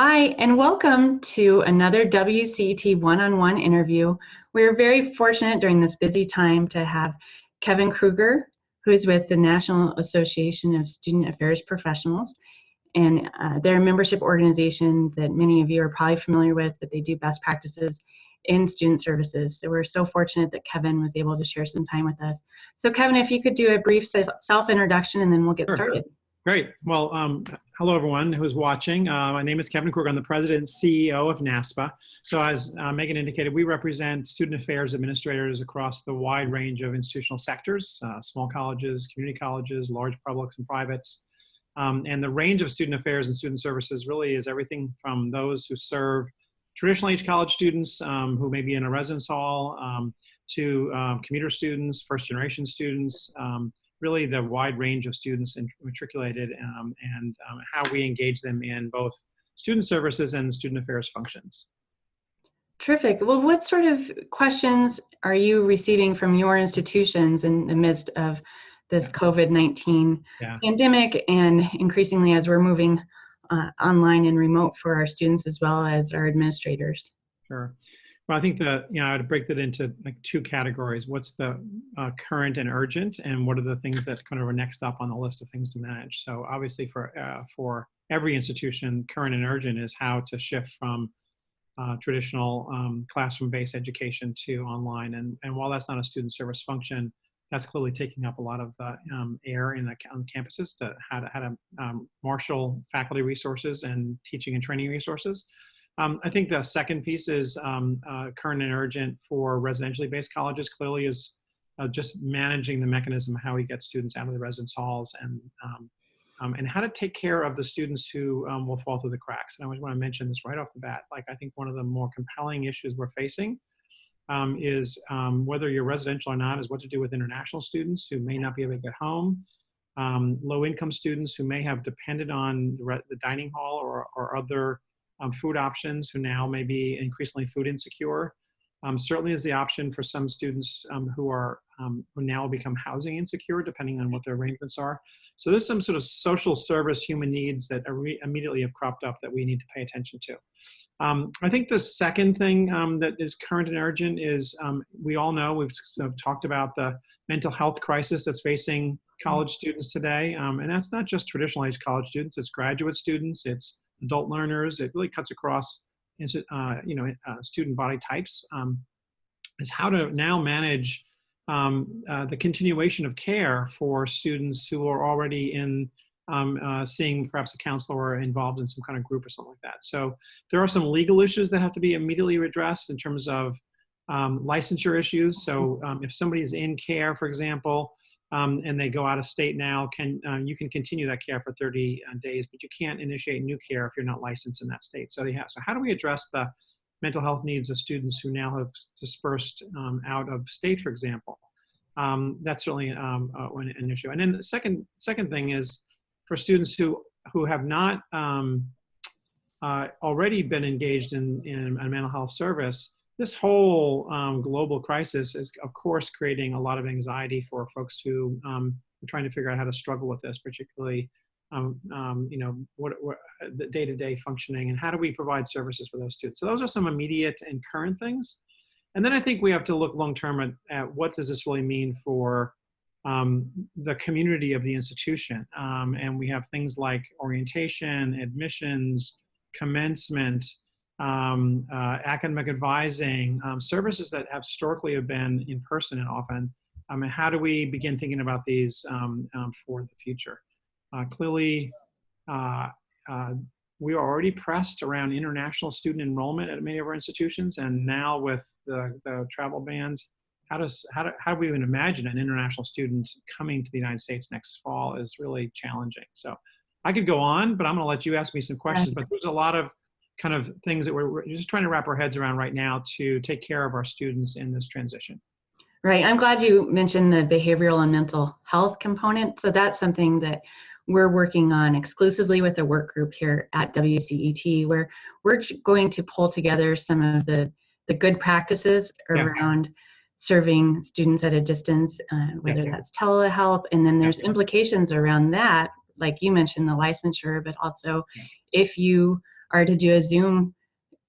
Hi, and welcome to another WCET one-on-one interview. We're very fortunate during this busy time to have Kevin Kruger, who is with the National Association of Student Affairs Professionals. And uh, they're a membership organization that many of you are probably familiar with, but they do best practices in student services. So we're so fortunate that Kevin was able to share some time with us. So Kevin, if you could do a brief self-introduction and then we'll get sure. started. Great. Well, um, hello everyone who's watching. Uh, my name is Kevin Kruger. I'm the president and CEO of NASPA. So as uh, Megan indicated, we represent student affairs administrators across the wide range of institutional sectors, uh, small colleges, community colleges, large publics and privates. Um, and the range of student affairs and student services really is everything from those who serve traditional age college students um, who may be in a residence hall um, to um, commuter students, first generation students, um, really the wide range of students matriculated um, and um, how we engage them in both student services and student affairs functions. Terrific. Well, what sort of questions are you receiving from your institutions in the midst of this COVID-19 yeah. pandemic and increasingly as we're moving uh, online and remote for our students as well as our administrators? Sure. Well, I think that, you know, I would break that into like two categories. What's the uh, current and urgent, and what are the things that kind of are next up on the list of things to manage? So obviously for, uh, for every institution, current and urgent is how to shift from uh, traditional um, classroom-based education to online. And, and while that's not a student service function, that's clearly taking up a lot of uh, um, air in the on campuses to how to, how to um, marshal faculty resources and teaching and training resources. Um, I think the second piece is um, uh, current and urgent for residentially based colleges clearly is uh, just managing the mechanism how we get students out of the residence halls and um, um and how to take care of the students who um, will fall through the cracks. And I always want to mention this right off the bat. Like I think one of the more compelling issues we're facing um, is whether you're residential or not is what to do with international students who may not be able to get home. low income students who may have depended on the, the dining hall or, or other um, food options who now may be increasingly food insecure. Um, certainly is the option for some students um, who are um, who now become housing insecure depending on what their arrangements are. So there's some sort of social service human needs that immediately have cropped up that we need to pay attention to. Um, I think the second thing um, that is current and urgent is we all know we've talked about the mental health crisis that's facing college students today. and that's not just traditional age college students, it's graduate students, it's adult learners. It really cuts across uh, you know, uh, student body types. Um, is how to now manage um, uh, the continuation of care for students who are already in um, uh, seeing perhaps a counselor or involved in some kind of group or something like that. So there are some legal issues that have to be immediately addressed in terms of um, licensure issues. So um, if somebody is in care, for example, um, and they go out of state now, can um, you can continue that care for 30 uh, days, but you can't initiate new care if you're not licensed in that state. So, have, so how do we address the mental health needs of students who now have dispersed um, out of state, for example? Um, that's certainly um, uh, an issue. And then the second, second thing is for students who, who have not um, uh, already been engaged in, in a mental health service, this whole um, global crisis is, of course, creating a lot of anxiety for folks who um, are trying to figure out how to struggle with this, particularly, um, um you know, what, what the day-to-day -day functioning and how do we provide services for those students. So those are some immediate and current things. And then I think we have to look long-term at, at, what does this really mean for um, the community of the institution. Um, and we have things like orientation, admissions, commencement, um, uh, academic advising, um, services that have historically have been in person and often. Um, and how do we begin thinking about these um, um, for the future? Uh, clearly, uh, uh, we are already pressed around international student enrollment at many of our institutions, and now with the, the travel bans, how does how do, how do we even imagine an international student coming to the United States next fall is really challenging. So I could go on, but I'm going to let you ask me some questions. But there's a lot of kind of things that we're, just trying to wrap our heads around right now to take care of our students in this transition. Right. I'm glad you mentioned the behavioral and mental health component. So that's something that we're working on exclusively with a work group here at WCET, where we're going to pull together some of the, the good practices around yeah. serving students at a distance, uh, whether yeah. that's telehealth, and then there's implications around that, like you mentioned, the licensure, but also if you are to do a Zoom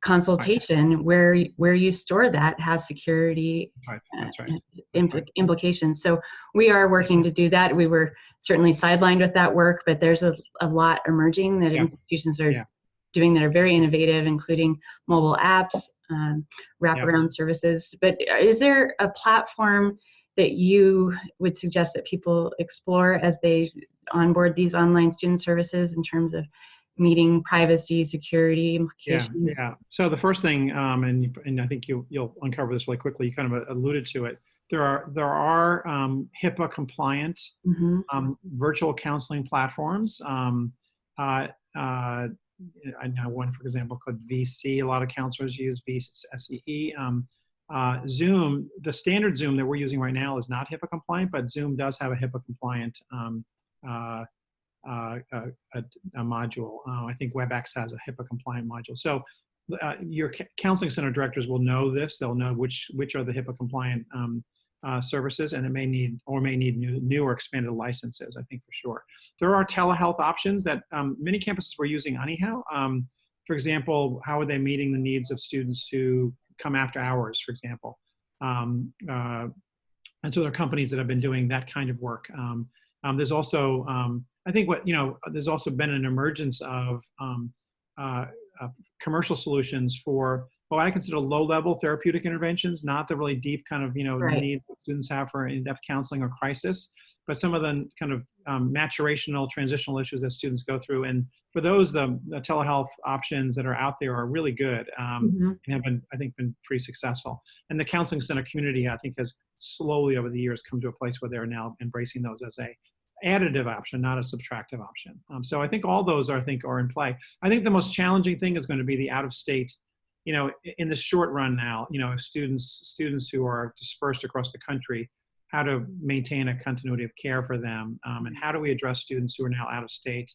consultation where where you store that has security Right, that's right. impl- right. implications. So we are working to do that. We were certainly sidelined with that work, but there's a, a lot emerging that Yeah. institutions are Yeah. doing that are very innovative, including mobile apps, um, wraparound services. But is there a platform that you would suggest that people explore as they onboard these online student services in terms of meeting privacy, security implications? yeah. yeah. So the first thing, um, and and I think you you'll uncover this really quickly. You kind of alluded to it. There are there are um, HIPAA compliant Mhm. um, virtual counseling platforms. Um, uh, uh, I know one, for example, called VSee. A lot of counselors use VSee. Um, uh, Zoom, the standard Zoom that we're using right now is not HIPAA compliant, but Zoom does have a HIPAA compliant um, uh, uh, a, a, a module. Uh, I think WebEx has a HIPAA compliant module. So uh, your counseling center directors will know this. They'll know which which are the HIPAA compliant um, uh, services, and it may need or may need new, new or expanded licenses. I think for sure. There are telehealth options that um, many campuses were using anyhow. Um, for example, how are they meeting the needs of students who come after hours, for example? Um, uh, and so there are companies that have been doing that kind of work. Um, um, there's also, um, I think what, you know, there's also been an emergence of um, uh, uh, commercial solutions for what I consider low-level therapeutic interventions, not the really deep kind of, you know, Right. needs that students have for in-depth counseling or crisis, but some of the kind of um, maturational, transitional issues that students go through. And for those, the, the telehealth options that are out there are really good um, Mhm. and have been, I think, been pretty successful. And the counseling center community, I think, has slowly over the years come to a place where they're now embracing those as a additive option, not a subtractive option. Um, so I think all those, are, I think, are in play. I think the most challenging thing is going to be the out-of-state. You know, in the short run now, you know, students students who are dispersed across the country, how to maintain a continuity of care for them, um, and how do we address students who are now out of state,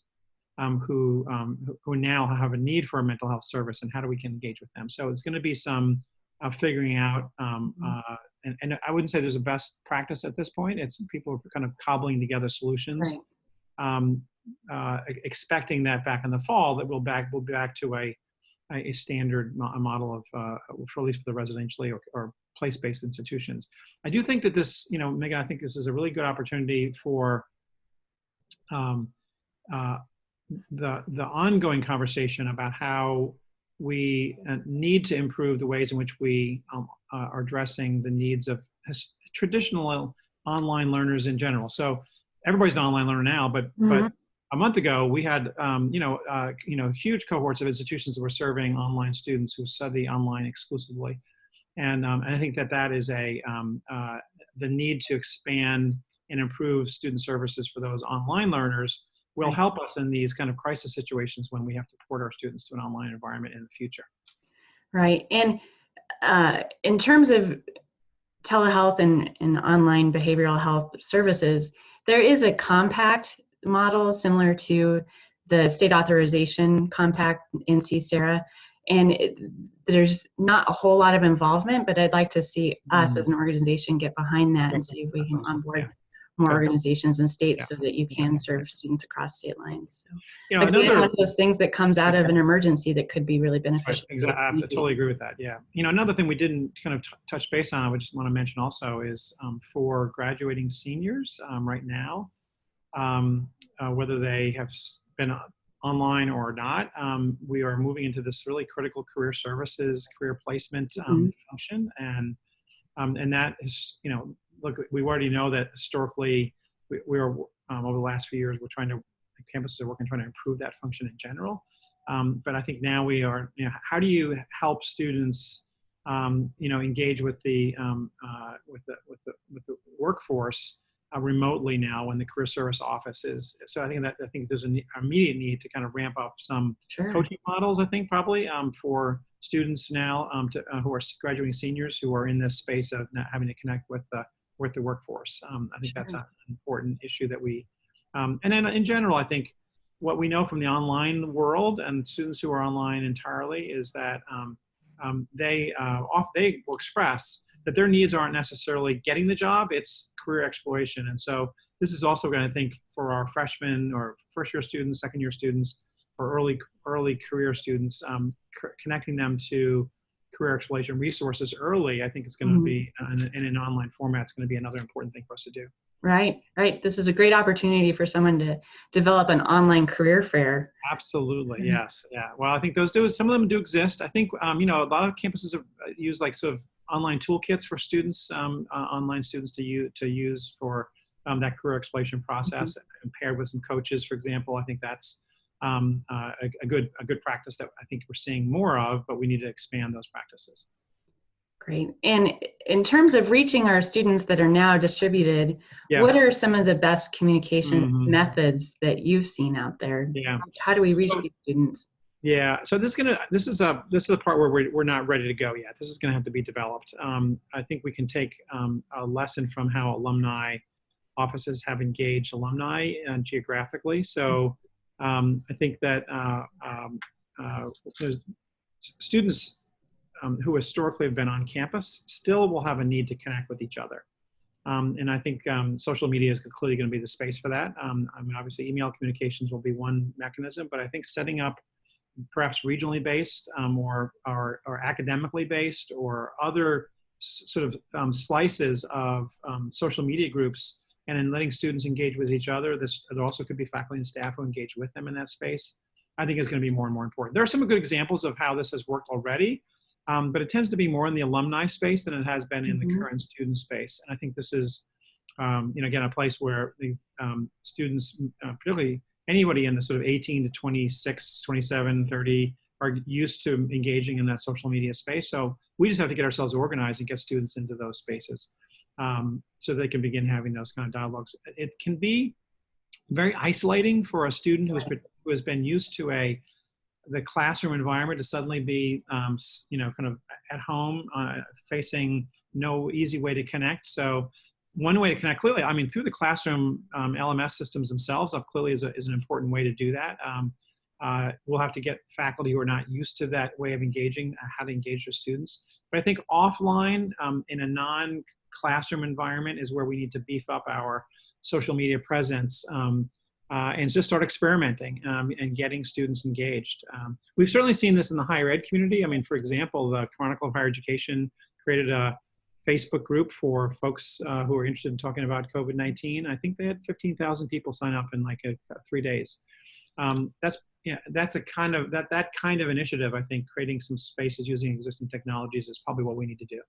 um, who um, who- who now have a need for a mental health service, and how do we can engage with them? So it's going to be some uh, figuring out. Um, uh, and, and I wouldn't say there's a best practice at this point. It's people are kind of cobbling together solutions, Right. um, uh, expecting that back in the fall that we'll back we'll be back to a a a standard mo- a model of uh, for at least for the residentially or, or place-based institutions. I do think that this, you know, Megan, I think this is a really good opportunity for um, uh, the the ongoing conversation about how we uh, need to improve the ways in which we um, are addressing the needs of traditional online learners in general. So everybody's an online learner now, but but a month ago we had um, you know uh, you know huge cohorts of institutions that were serving online students who study online exclusively, and, um, and I think that that is a um, uh, the need to expand and improve student services for those online learners will help us in these kind of crisis situations when we have to port our students to an online environment in the future. Right. And uh, in terms of telehealth and, and online behavioral health services, there is a compact model similar to the state authorization compact in CSERA. And it, there's not a whole lot of involvement, but I'd like to see us Mm. as an organization get behind that and see if we can onboard Yeah. More Good. organizations and states Yeah. so that you can serve students across state lines. So, You know, again, another one of those things that comes out of an emergency that could be really beneficial. Right, exactly. I have to totally agree with that. Yeah. You know, another thing we didn't kind of t- touch base on, I just want to mention also, is um, for graduating seniors um, right now, um, uh, whether they have been online or not, um, we are moving into this really critical career services, career placement um, function, and um, and that is, you know, look, we already know that historically, we, we are um, over the last few years, we're trying to campuses are working trying to improve that function in general. Um, but I think now we are, you know, how do you help students, um, you know, engage with the, um, uh, with the, with the, with the workforce uh, remotely now when the career service office is. So I think that, I think there's an immediate need to kind of ramp up some Sure. coaching models, I think probably um, for students now um, to, uh, who are graduating seniors who are in this space of not having to connect with the, with the workforce. Um, I think that's an important issue that we, um, and then in general, I think what we know from the online world and students who are online entirely is that um, um, they uh, off, they will express that their needs aren't necessarily getting the job; it's career exploration. And so this is also going to think for our freshmen or first year students, second year students, or early early career students, um, connecting them to career exploration resources early, I think it's going to mm-hmm. be in, in an online format. It's going to be another important thing for us to do. Right, right. This is a great opportunity for someone to develop an online career fair. Absolutely, mm-hmm. yes, yeah. Well, I think those do. Some of them do exist. I think um, you know a lot of campuses have uh, used like sort of online toolkits for students, um, uh, online students to use to use for um, that career exploration process, mm-hmm. paired with some coaches, for example. I think that's um, uh, a, a, good a good practice that I think we're seeing more of, but we need to expand those practices. Great. And in terms of reaching our students that are now distributed, yeah. what are some of the best communication mm-hmm. methods that you've seen out there? Yeah. How do we reach so, these students? Yeah. So this is gonna this is a this is the part where we're we're not ready to go yet. This is gonna have to be developed. Um, I think we can take um, a lesson from how alumni offices have engaged alumni uh, geographically. So um, I think that uh, um, uh, students um, who historically have been on campus still will have a need to connect with each other. Um, and I think um, social media is clearly going to be the space for that. Um, I mean, obviously, email communications will be one mechanism, but I think setting up perhaps regionally based or, or, or, academically based or other sort of slices of social media groups and in letting students engage with each other. This it also could be faculty and staff who engage with them in that space. I think is going to be more and more important. There are some good examples of how this has worked already, um, but it tends to be more in the alumni space than it has been in mm-hmm. the current student space. And I think this is, um, you know, again, a place where the um, students, uh, particularly anybody in the sort of 18 to 26, 27, 30, are used to engaging in that social media space. So we just have to get ourselves organized and get students into those spaces um, so they can begin having those kind of dialogues. It can be very isolating for a student who's been, who has been used to a the classroom environment to suddenly be, um, you know, kind of at home, uh, facing no easy way to connect. So one way to connect clearly, I mean, through the classroom um, LMS systems themselves, up clearly is, a, is an important way to do that. Um, uh, we'll have to get faculty who are not used to that way of engaging, uh, how to engage their students. But I think offline um, in a non-classroom environment is where we need to beef up our social media presence. Um, uh, and just start experimenting um, and getting students engaged. Um, we've certainly seen this in the higher ed community. I mean, for example, the Chronicle of Higher Education created a Facebook group for folks uh, who are interested in talking about COVID-19. I think they had 15,000 people sign up in like a, a three days. Um, that's yeah, that's a kind of that that kind of initiative. I think creating some spaces using existing technologies is probably what we need to do.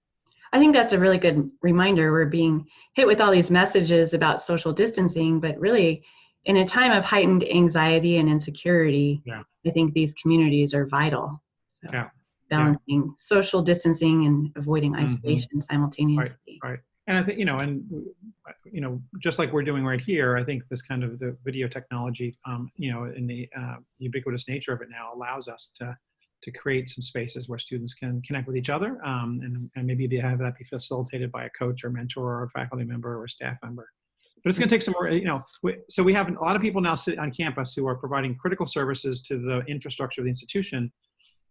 I think that's a really good reminder. We're being hit with all these messages about social distancing, but really in a time of heightened anxiety and insecurity, yeah. I think these communities are vital. So yeah. balancing yeah. social distancing and avoiding mm-hmm. isolation mm-hmm. simultaneously. Right, right. And I think, you know, and, you know, just like we're doing right here, I think this kind of the video technology, um, you know, in the uh, ubiquitous nature of it now allows us to, to create some spaces where students can connect with each other um, and, and maybe have that be facilitated by a coach or mentor or a faculty member or a staff member but it's going to take some more, you know, we, so we have a lot of people now sit on campus who are providing critical services to the infrastructure of the institution.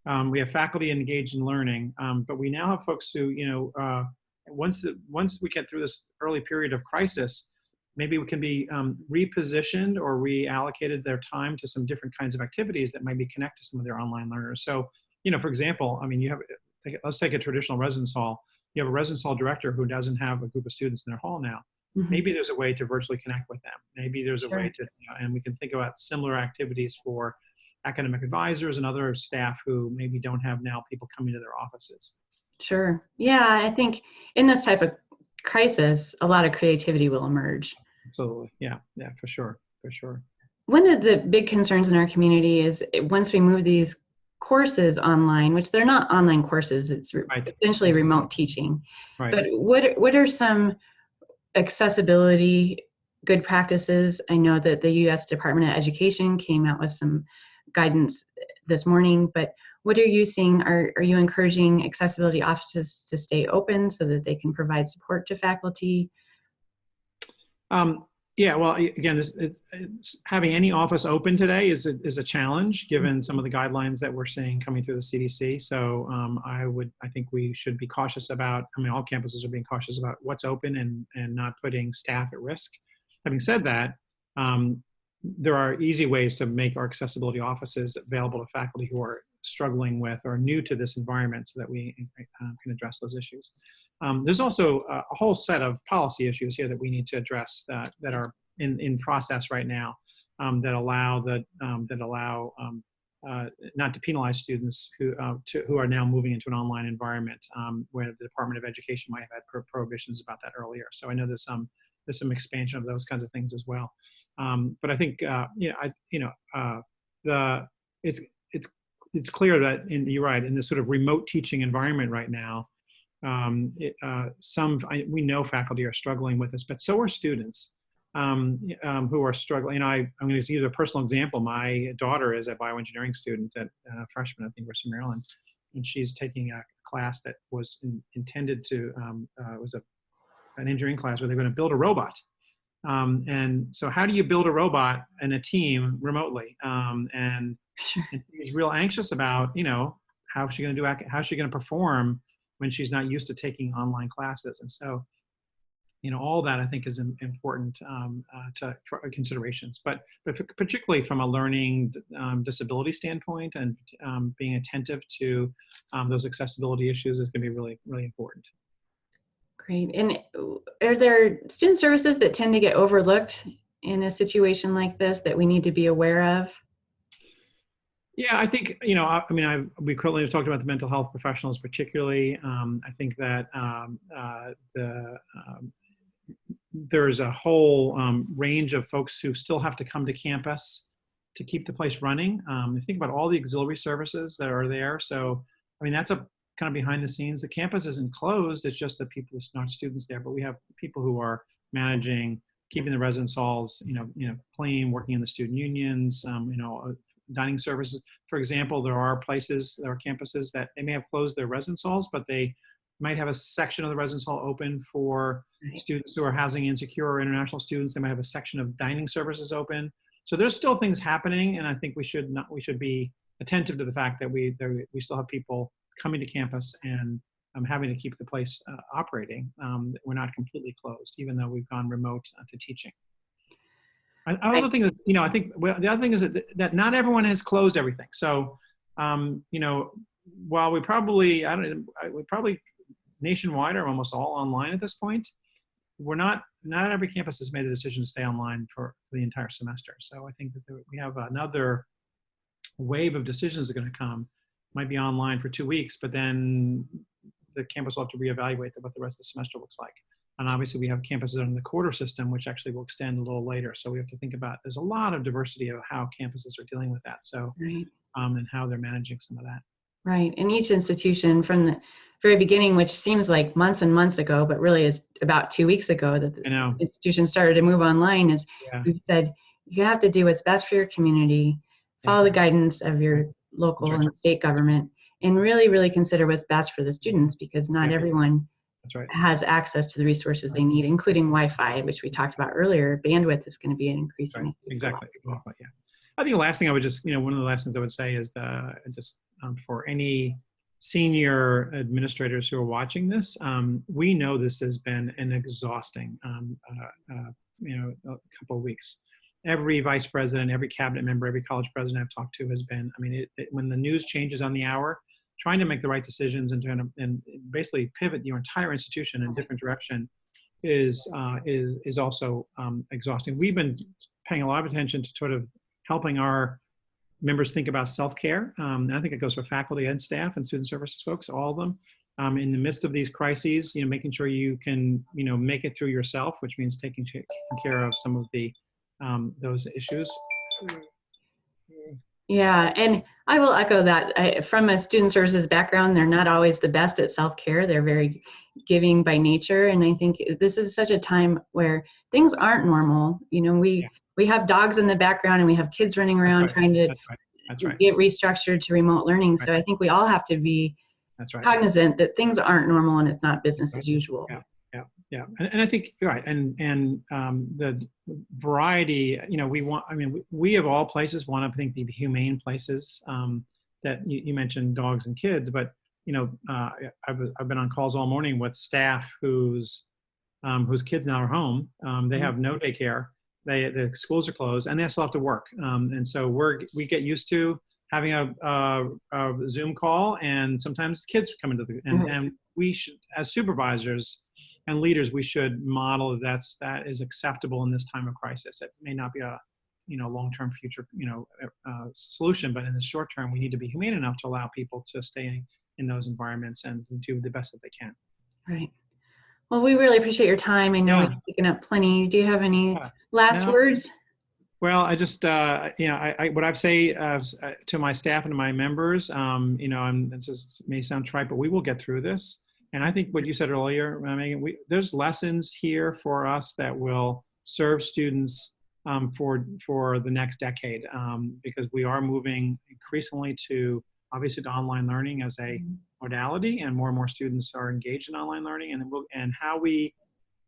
Um, we have faculty engaged in learning, um, but we now have folks who, you know, uh, once, the, once we get through this early period of crisis, maybe we can be um, repositioned or reallocated their time to some different kinds of activities that might be connect to some of their online learners. So, you know, for example, I mean, you have, let's take a traditional residence hall. You have a residence hall director who doesn't have a group of students in their hall now. Mm-hmm. Maybe there's a way to virtually connect with them. Maybe there's a way to, you know, and we can think about similar activities for academic advisors and other staff who maybe don't have now people coming to their offices. Sure. Yeah, I think in this type of crisis, a lot of creativity will emerge. Absolutely. Yeah. Yeah, for sure. For sure. One of the big concerns in our community is once we move these courses online, which they're not online courses, it's right. essentially remote teaching. Right. But what what are some accessibility good practices. I know that the U.S. Department of Education came out with some guidance this morning, but what are you seeing? Are, are you encouraging accessibility offices to stay open so that they can provide support to faculty? Um, yeah, well, again, this, it, having any office open today is a, is a challenge given some of the guidelines that we're seeing coming through the CDC. So um, I would, I think we should be cautious about. I mean, all campuses are being cautious about what's open and and not putting staff at risk. Having said that, um, there are easy ways to make our accessibility offices available to faculty who are struggling with or new to this environment so that we uh, can address those issues. Um, there's also a, whole set of policy issues here that we need to address that, that are in, in process right now um, that allow the, um, that allow um, uh, not to penalize students who, uh, to, who are now moving into an online environment um, where the Department of Education might have had pro prohibitions about that earlier. So I know there's some, there's some expansion of those kinds of things as well. Um, but I think, uh, you know, I, you know, uh, the, it's, it's, clear that, you're right, in this sort of remote teaching environment right now, um, it, uh, some, I, we know faculty are struggling with this, but so are students um, um, who are struggling. Know, I, I'm going to use a personal example. My daughter is a bioengineering student at uh, freshman at the University of Maryland, and she's taking a class that was in, intended to um, uh, was a an engineering class where they're going to build a robot. Um, and so, how do you build a robot and a team remotely? Um, and she's real anxious about, you know, how's she going to do? How's she going to perform when she's not used to taking online classes? And so, you know, all that I think is important um, uh, to for considerations, but but particularly from a learning um, disability standpoint and um, being attentive to um, those accessibility issues is going to be really really important. Great. And are there student services that tend to get overlooked in a situation like this that we need to be aware of? Yeah, I think, you know, I, I mean, I, we currently have talked about the mental health professionals particularly. Um, I think that um, uh, the um, there's a whole um, range of folks who still have to come to campus to keep the place running. Um, think about all the auxiliary services that are there. So, I mean, that's a kind of behind the scenes. The campus isn't closed. It's just that people, it's not students there, but we have people who are managing, keeping the residence halls, you know, you know, clean, working in the student unions, um, you know, dining services. For example, there are places, there are campuses that they may have closed their residence halls, but they might have a section of the residence hall open for right. students who are housing insecure or international students. They might have a section of dining services open. So there's still things happening, and I think we should not we should be attentive to the fact that we there, we still have people coming to campus and um, having to keep the place uh, operating. Um, we're not completely closed, even though we've gone remote uh, to teaching. I, I also think that you know I think well, the other thing is that that not everyone has closed everything. So um, you know while we probably I don't we probably nationwide are almost all online at this point. We're not, not every campus has made the decision to stay online for, for the entire semester. So I think that there, we have another wave of decisions that are going to come. Might be online for two weeks, but then the campus will have to reevaluate what the rest of the semester looks like. And obviously we have campuses in the quarter system, which actually will extend a little later. So we have to think about, there's a lot of diversity of how campuses are dealing with that. So, right. um, and how they're managing some of that. Right. And each institution from the very beginning, which seems like months and months ago, but really is about two weeks ago that the institution started to move online, is yeah. we've said you have to do what's best for your community, follow yeah. the guidance of your local and state government, and really, really consider what's best for the students because not yeah. everyone right. has access to the resources they need, including Wi-Fi, which we talked about earlier. Bandwidth is going to be an increasing. Exactly. Well, yeah. I think the last thing I would just, you know, one of the last things I would say is the just um, for any senior administrators who are watching this, um, we know this has been an exhausting, um, uh, uh, you know, a couple of weeks. Every vice president, every cabinet member, every college president I've talked to has been, I mean, it, it, when the news changes on the hour, trying to make the right decisions and, to, and basically pivot your entire institution in a different direction is, uh, is, is also um, exhausting. We've been paying a lot of attention to sort of helping our members think about self-care. Um, I think it goes for faculty and staff and student services folks, all of them. Um, in the midst of these crises, you know, making sure you can, you know, make it through yourself, which means taking, taking care of some of the um, those issues. Yeah, and I will echo that. I, from a student services background, they're not always the best at self-care. They're very giving by nature, and I think this is such a time where things aren't normal. You know, we yeah we have dogs in the background and we have kids running around right. trying to That's right. That's right. get restructured to remote learning. So I think we all have to be cognizant that things aren't normal and it's not business as usual. Yeah. Yeah, and, and I think you're right, and and um, the variety. You know, we want. I mean, we, we of all places want to think the humane places um, that you, you, mentioned, dogs and kids. But you know, uh, I've I've been on calls all morning with staff whose um, whose kids now are home. Um, they mm -hmm. have no daycare, they the schools are closed and they still have to work. Um, and so we're we get used to having a, a, a Zoom call, and sometimes kids come into the and, Right. and we should as supervisors and leaders we should model that that's that is acceptable in this time of crisis. It may not be a you know long-term future you know uh, solution, but in the short term we need to be humane enough to allow people to stay in, those environments and do the best that they can. Right. Well, we really appreciate your time. I know Yeah. we've taken up plenty. Do you have any Yeah. last No. words? Well, I just, uh, you know, I, I, what I've say uh, uh, to my staff and to my members, um, you know, and this is, may sound trite, but we will get through this. And I think what you said earlier, uh, Megan, we, there's lessons here for us that will serve students um, for for the next decade um, because we are moving increasingly to obviously to online learning as a modality, and more and more students are engaged in online learning, and it will, and how we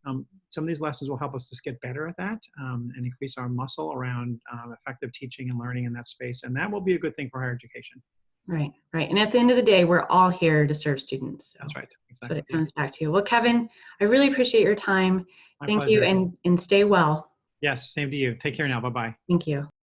um, some of these lessons will help us just get better at that um, and increase our muscle around um, effective teaching and learning in that space. And that will be a good thing for higher education. Right, right. And at the end of the day, we're all here to serve students. So That's right. That's what it comes back to. You. Well, Kevin, I really appreciate your time. My Thank you and, and stay well. yes, same to you. Take care now. Bye bye. Thank you.